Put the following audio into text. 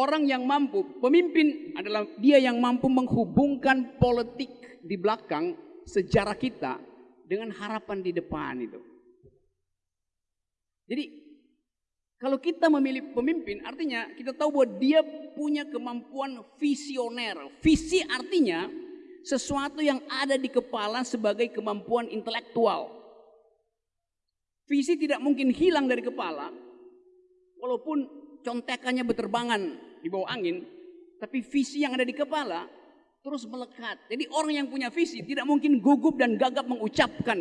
Orang yang mampu, pemimpin adalah dia yang mampu menghubungkan politik di belakang sejarah kita dengan harapan di depan itu. Jadi kalau kita memilih pemimpin artinya kita tahu bahwa dia punya kemampuan visioner. Visi artinya sesuatu yang ada di kepala sebagai kemampuan intelektual. Visi tidak mungkin hilang dari kepala walaupun contekannya berterbangan di bawah angin, tapi visi yang ada di kepala terus melekat. Jadi orang yang punya visi tidak mungkin gugup dan gagap mengucapkan